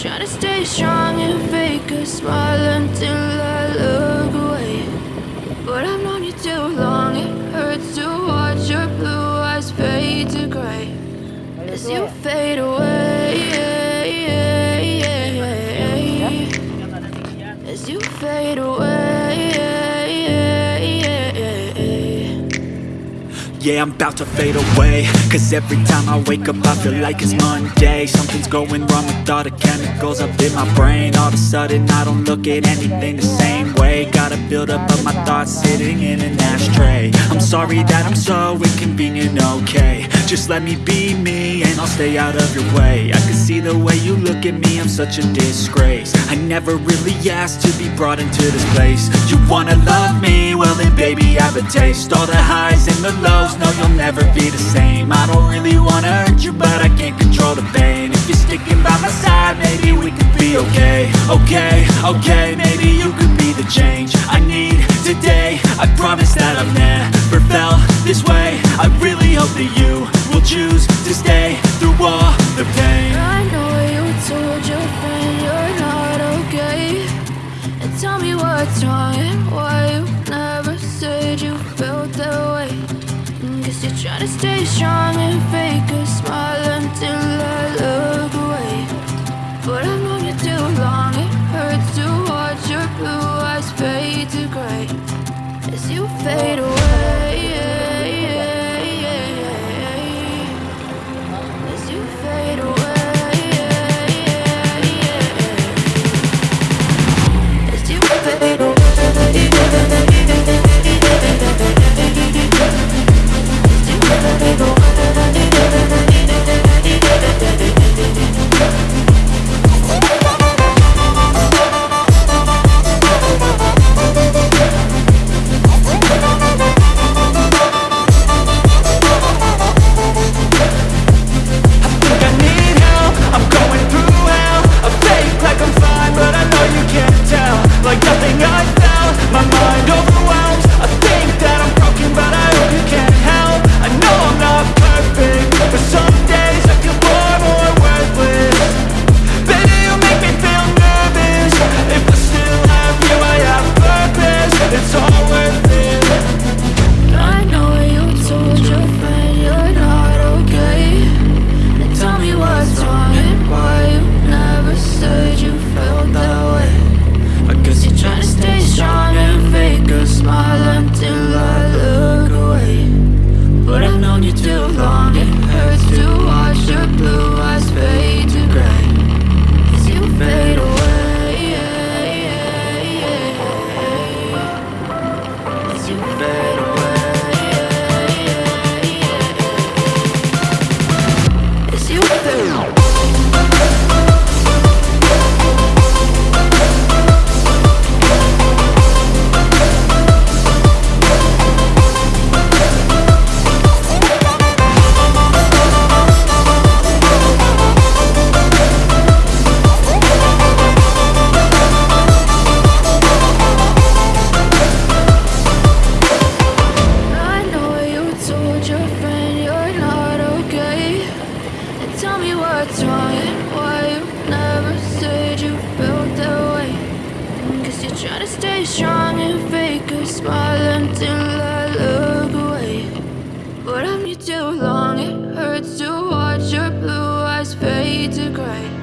Trying to stay strong and fake a smile until I look away. But I've known you too long, it hurts to watch your blue eyes fade to gray as you fade away. Yeah, I'm about to fade away. Cause every time I wake up I feel like it's Monday. Something's going wrong with all the chemicals up in my brain. All of a sudden I don't look at anything the same way. Gotta build up of my thoughts sitting in an ashtray. I'm sorry that I'm so inconvenient, okay Just let me be me and I'll stay out of your way. I can see the way you look at me, I'm such a disgrace. I never really asked to be brought into this place. You wanna love me? Well then baby I have a taste. All the highs and the lows no you'll never be the same. I don't really wanna hurt you but I can't control the pain. If you're sticking by my side maybe we could be okay. Okay, okay, maybe you could be the change what's wrong and why you never said you felt that way? Guess you're trying to stay strong and fake a smile until I look Guess to stay strong and fake a smile until I look away. But I'm you too long, it hurts to watch your blue eyes fade to gray